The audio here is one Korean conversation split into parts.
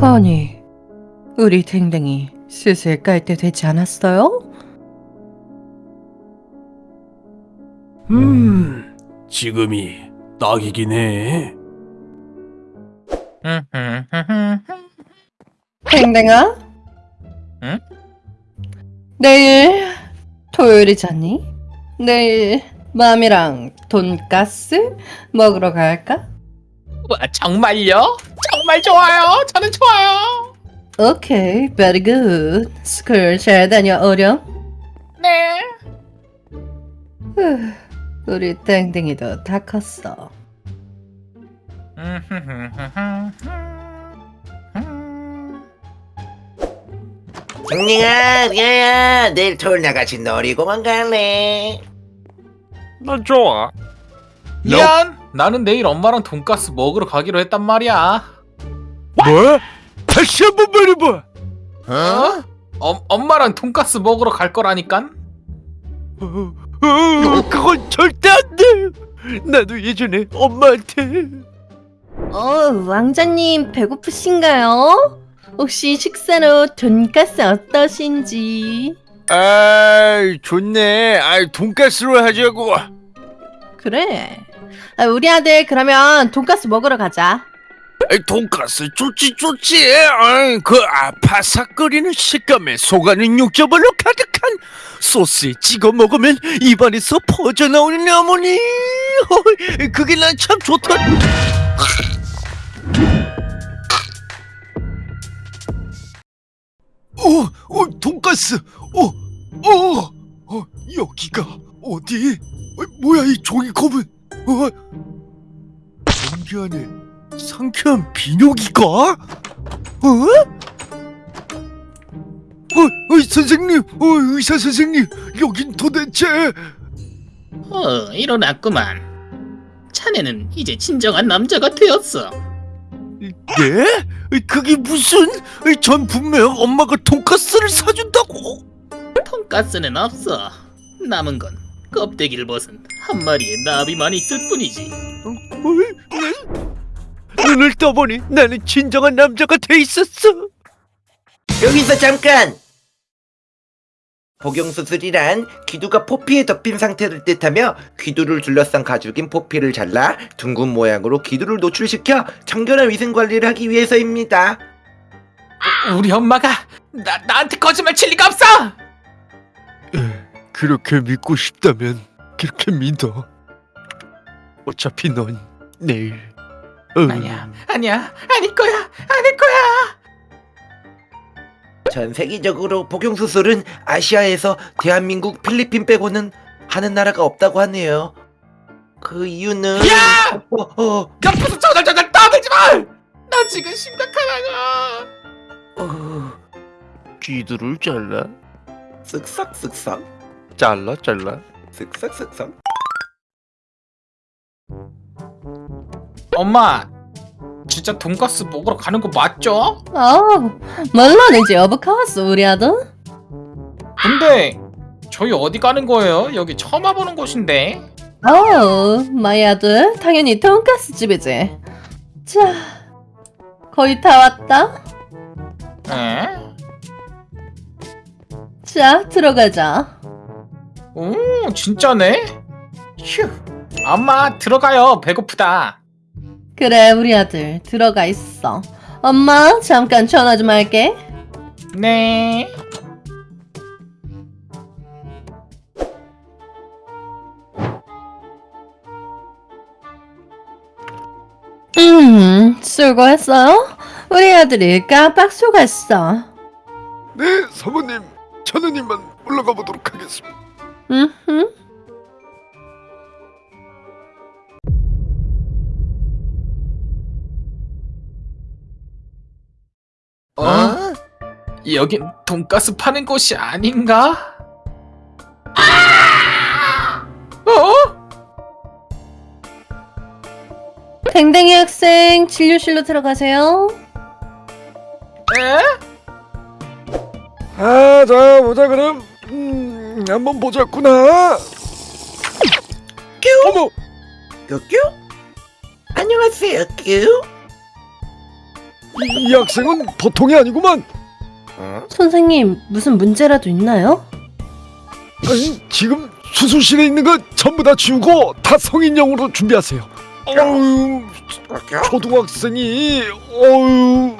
아니, 우리 댕댕이 슬슬 깔 때 되지 않았어요? 음, 지금이 딱이긴 해. 댕댕아? 응? 내일 토요일이잖니? 내일 맘이랑 돈가스 먹으러 갈까? 와, 정말요? 정말 좋아요. 저는 좋아요. 오케이, very good. school 잘 다녀오렴. 네. 후, 우리 땡땡이도 다 컸어. 댕댕아, 리아야, 내일 토요일날 같이 놀이공원 갈래? 난 좋아. 미안. 나는 내일 엄마랑 돈가스 먹으러 가기로 했단 말이야. 뭐? 다시 한 번 말해봐. 어? 엄 엄마랑 돈가스 먹으러 갈 거라니깐? 어, 어, 그건 절대 안 돼. 나도 예전에 엄마한테 어, 왕자님 배고프신가요? 혹시 식사로 돈가스 어떠신지? 아이 좋네. 아이 돈가스로 하자고. 그래. 아, 우리 아들 그러면 돈가스 먹으러 가자. 돈가스 좋지 좋지. 아이, 그 아파삭거리는 식감에 속안은 육즙으로 가득한 소스에 찍어 먹으면 입안에서 퍼져 나오는 어머니. 그게 난 참 좋다. 어, 어, 돈가스. 어, 어, 어, 여기가 어디? 어, 뭐야 이 종이컵은? 어, 공기 안에 상쾌한 비뇨기가? 어? 어, 어, 선생님, 어, 의사 선생님, 여긴 도대체? 어, 일어났구만. 자네는 이제 진정한 남자가 되었어. 네? 그게 무슨? 전 분명 엄마가 돈가스를 사준다고. 돈가스는 없어. 남은 건 껍데기를 벗은 한 마리의 나비만 있을 뿐이지. 어, 네? 눈을 떠보니 나는 진정한 남자가 돼 있었어. 여기서 잠깐! 복용수술이란 귀두가 포피에 덮인 상태를 뜻하며 귀두를 둘러싼 가죽인 포피를 잘라 둥근 모양으로 귀두를 노출시켜 청결한 위생 관리를 하기 위해서입니다. 우리 엄마가 나 나한테 거짓말 칠 리가 없어. 그렇게 믿고 싶다면 그렇게 믿어. 어차피 넌 내일. 어, 아니야, 아니야, 아닐 거야, 아닐 거야. 전 세계적으로 복용수술은 아시아에서 대한민국, 필리핀 빼고는 하는 나라가 없다고 하네요. 그 이유는 야! 어, 어, 옆에서 저절저절 떠들지 마. 나 지금 심각하다고. 어, 귀두를 잘라. 쓱싹 쓱싹 잘라 잘라. 쓱싹 쓱싹 엄마, 진짜 돈가스 먹으러 가는 거 맞죠? 어, 물론이지, of course 우리 아들. 근데 저희 어디 가는 거예요? 여기 처음 와보는 곳인데. 어, my 아들, 당연히 돈가스 집이지. 자, 거의 다 왔다. 에? 자, 들어가자. 오, 진짜네? 휴. 엄마 들어가요. 배고프다. 그래, 우리 아들 들어가 있어. 엄마, 잠깐 전화 좀 할게. 네. 음, 수고했어요. 우리 아들이 깜빡 속았어. 네, 사모님. 천우님만 올라가 보도록 하겠습니다. 음, 어? 여긴 돈가스 파는 곳이 아닌가? 아! 어? 댕댕이 학생 진료실로 들어가세요. 에? 아, 자 보자 그럼. 음, 한번 보자꾸나. 뀨 어머, 뀨 안녕하세요 뀨 이, 이 학생은 보통이 아니구만. 선생님, 무슨 문제라도 있나요? 아니, 지금 수술실에 있는 거 전부 다 지우고 다 성인용으로 준비하세요. 어우, 초등학생이 어우.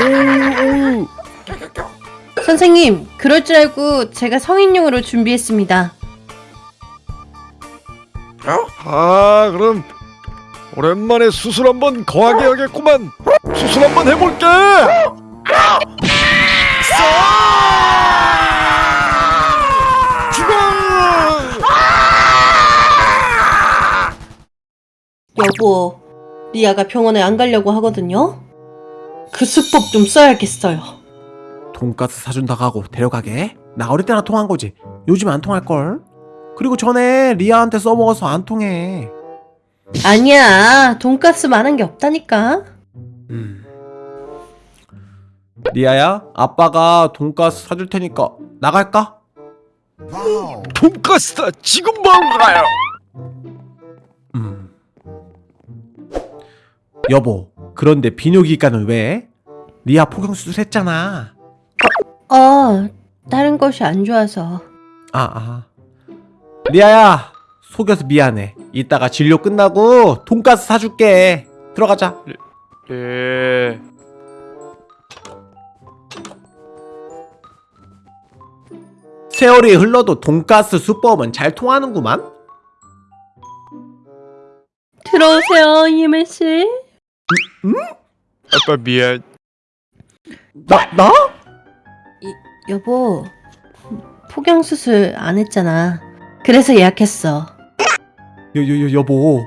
어우, 어우. 선생님, 그럴 줄 알고 제가 성인용으로 준비했습니다. 아, 그럼 오랜만에 수술 한번 거하게 하겠구만. 수술 한번 해볼게. 죽어! 여보, 리아가 병원에 안 가려고 하거든요? 그 수법 좀 써야겠어요. 돈가스 사준다고 하고 데려가게? 나 어릴 때나 통한 거지. 요즘 안 통할걸? 그리고 전에 리아한테 써먹어서 안 통해. 아니야, 돈가스만한 게 없다니까. 음. 리아야, 아빠가 돈가스 사줄 테니까 나갈까? 돈가스다. 지금 바로 가요. 음. 여보, 그런데 비뇨기과는 왜? 리아 폭경 수술했잖아. 어, 다른 것이 안 좋아서. 아, 아. 리아야, 속여서 미안해. 이따가 진료 끝나고 돈가스 사줄게. 들어가자. 네. 세월이 흘러도 돈가스 수법은 잘 통하는구만. 들어오세요, 이메 씨. 아빠 미안. 나, 나? 여보, 포경 수술 안 했잖아. 그래서 예약했어. 여, 여, 여, 여보.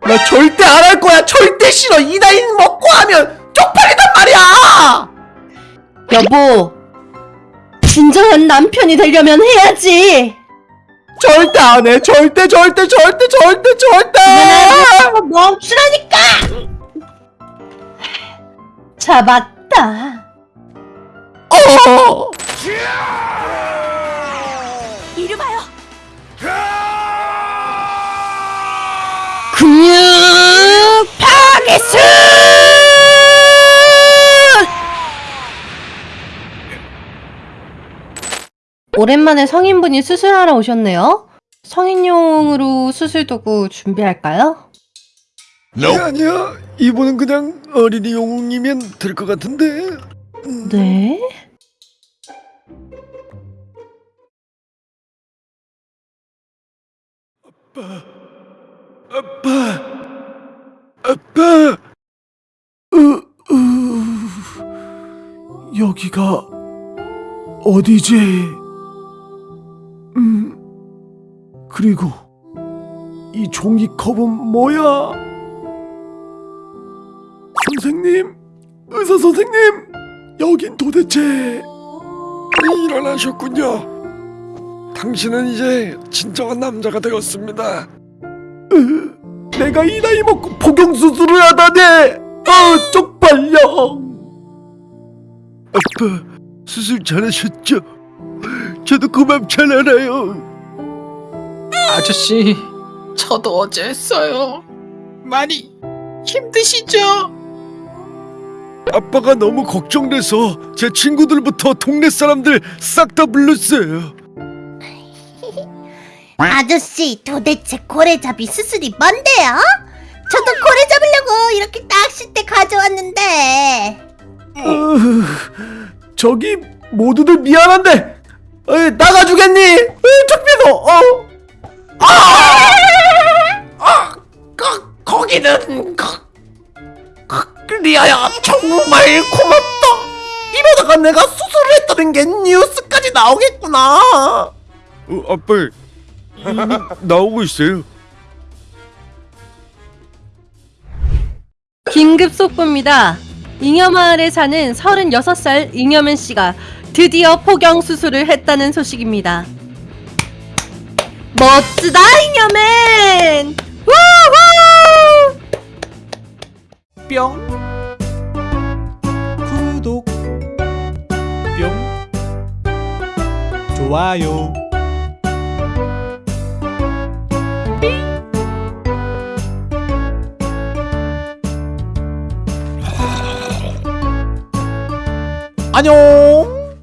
나 절대 안 할 거야. 절대 싫어. 이 나이 먹고 하면 쪽팔리단 말이야. 여보, 진정한 남편이 되려면 해야지. 절대 안 해. 절대, 절대, 절대, 절대, 절대. 멈추라니까. 잡았다. 어. 이리 봐요. 근육 오랜만에 성인분이 수술하러 오셨네요. 성인용으로 수술 도구 준비할까요? 아니야. 이분은 그냥 어린이 용이면 될 것 같은데. 네. 아빠. 아빠. 으, 으, 여기가 어디지? 그리고 이 종이컵은 뭐야? 선생님, 의사 선생님, 여긴 도대체 일어나셨군요. 당신은 이제 진정한 남자가 되었습니다. 으, 내가 이 나이 먹고 복용 수술을 하다니, 아 쪽팔려. 아빠, 수술 잘하셨죠? 저도 그 맘 잘 알아요. 아저씨, 저도 어제 했어요. 많이 힘드시죠? 아빠가 너무 걱정돼서 제 친구들부터 동네 사람들 싹 다 불렀어요. 아저씨 도대체 고래잡이 수술이 뭔데요? 저도 고래 잡으려고 이렇게 낚싯대 가져왔는데 으, 저기 모두들 미안한데 어이, 나가주겠니? 으, 창피해서 어. 아! 아! 거, 거기는 거, 거, 리아야 정말 고맙다 이러다가 내가 수술을 했다는 게 뉴스까지 나오겠구나 어, 아빠, 나오고 있어요. 긴급 속보입니다. 잉여마을에 사는 36살 잉여맨 씨가 드디어 포경 수술을 했다는 소식입니다. 멋지다 잉여맨! 우후! 뿅. 구독. 뿅. 좋아요. 아. 안녕.